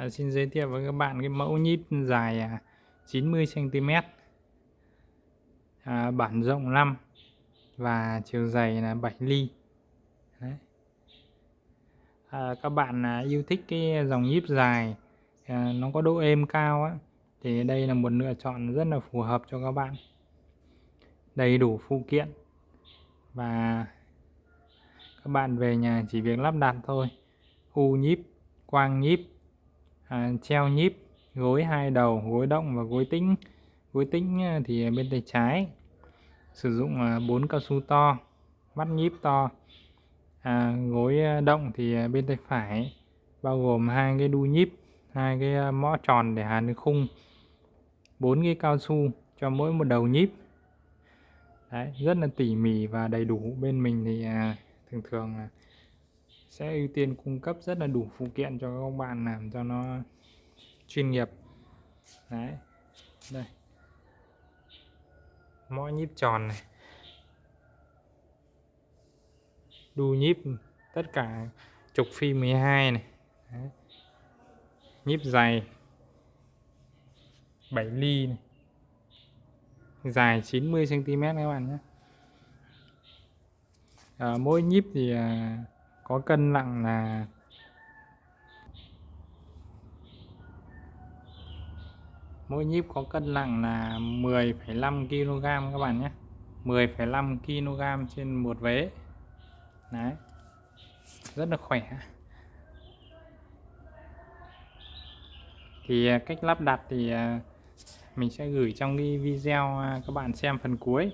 À, xin giới thiệu với các bạn cái mẫu nhíp dài à, 90 cm à, bản rộng 5 và chiều dày là 7 ly. Đấy. À, các bạn à, yêu thích cái dòng nhíp dài à, nó có độ êm cao á thì đây là một lựa chọn rất là phù hợp cho các bạn. Đầy đủ phụ kiện. Và các bạn về nhà chỉ việc lắp đặt thôi. U nhíp quang nhíp à, treo nhíp gối hai đầu gối động và gối tĩnh. Gối tĩnh ờ, thì bên tay trái. Sử dụng ờ, bốn cao su to mắt nhíp to. À, gối ờ, động thì bên tay phải bao gồm hai cái đu nhíp hai cái mõ tròn để hàn khung. Bốn cái cao su cho mỗi một đầu nhíp. Đấy, rất là tỉ mỉ và đầy đủ. Bên mình thì à, thường thường là sẽ ưu tiên cung cấp rất là đủ phụ kiện cho các bạn làm cho nó chuyên nghiệp. Đấy. Đây. Mõ nhíp tròn này. Đu nhíp tất cả trục phi 12 này. Đấy. nhíp dày 7 ly này. dài 90 cm các bạn nhé. À, mỗi nhíp thì à, có cân nặng là mỗi nhíp có cân nặng là 10,5 kg các bạn nhé. 10,5 kg trên một vế. Đấy. Rất là khỏe. Thì à, cách lắp đặt thì à, mình sẽ gửi trong cái video à, các bạn xem phần cuối.